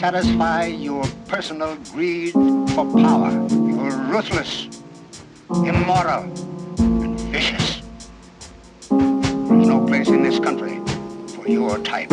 satisfy your personal greed for power. You're ruthless, immoral, and vicious. There's no place in this country for your type.